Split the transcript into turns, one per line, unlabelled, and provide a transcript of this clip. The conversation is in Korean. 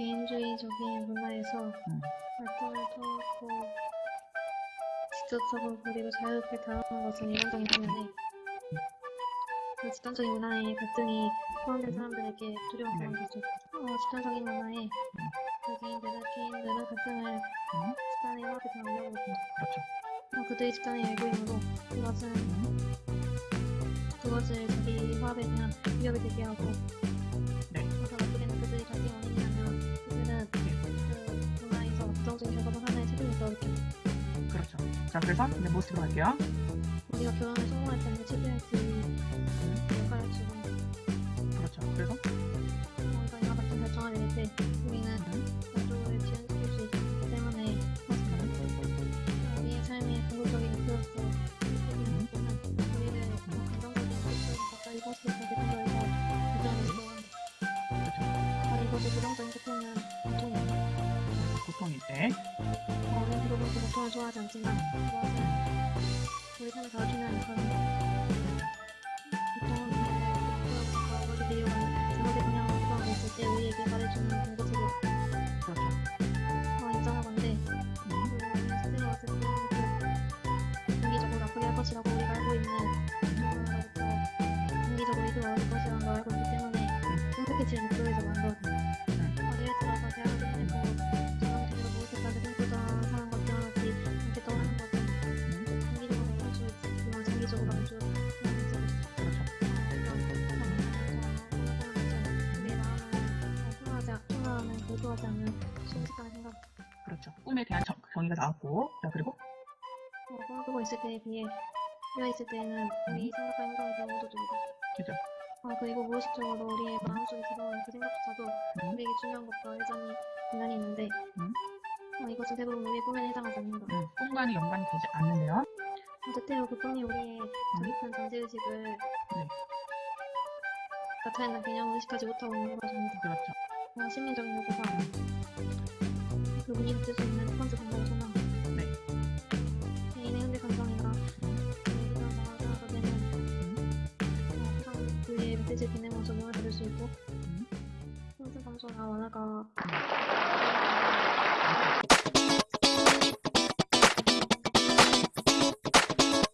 집단적인 문화에서
음.
활동을 통하고 직접적으로 그리고 자유롭게 다루는 것은 일반적인 반면에 그 집단적인 문화에 갈등이 포함된 사람들에게 두려운
네.
상황이죠. 어, 집단적인 문화에 그 개인들은, 개인들은 갈등을
음.
집단의 화합에 대하려고 합니다.
그렇죠.
어, 그들의 집단의 일부이므로 그것은 그것을 자기 화합에 대한 위협이 되게 하고
자, 그래서 이제 모습으로 갈게요.
우리가 결혼에 성공할 때는 지고
그렇죠. 그래서
우리가 이와 같은 결정을 내릴 때 우리는 만족을 지연시킬 수 있기 때문에 우리의 삶의 궁극적인 목표로서 책임을 보는 우리를 더 긍정적인 목표로 가까이 갈수 있게 된다고 결정을
그렇죠.
바로 이것을 부정적인 고통은 좋아하지 않지만 그것은 우리 삶을 가르치는 그런 고통을 가까워 어디들이 잘못된 방향으로 돌아가고 있을 때 우리에게 가르치는 공부책이
그렇죠.
어, 인정하건대 그 우리는 선생님 왔을 때 그, 공기적으로 나쁘게 할 것이라고 우리가 알고 있는 그로부터 공기적으로 이끌어올 것이라는 걸 알고 있기 때문에 행복해지는 목표에서 만들어 순식간의 생각
그렇죠. 꿈에 대한 정, 정의가 나왔고 자, 그리고
어, 꾸고 있을 때에 비해 비어 있을 때는 우리 생각과 행동이 너무 모조적이다.
그죠.
어, 그리고 무의식적으로 우리의 마음속에 들어오는 그 생각조차도
음.
우리에게 중요한 것과 여전히 분란이 있는데
음.
어, 이것은 대부분 우리의 꿈에 해당하지 않는다.
음, 꿈과는 연관이 되지 않는데요.
어, 때때로 그 꿈이 우리의 저깊은 잠재의식을 나타내는 개념을 의식하지 못하고 있는 것입니다.
그렇죠.
어, 심리적인 요구가 그분이 느낄 수 있는 첫 번째 방법을 설명.
네.
개인의 현재 감정이나 우리가 말하다 되는 어, 세상 분리의 메시지 보내면서 문을 들을 수 있고
음.
힘든 감정이나 원화가
음.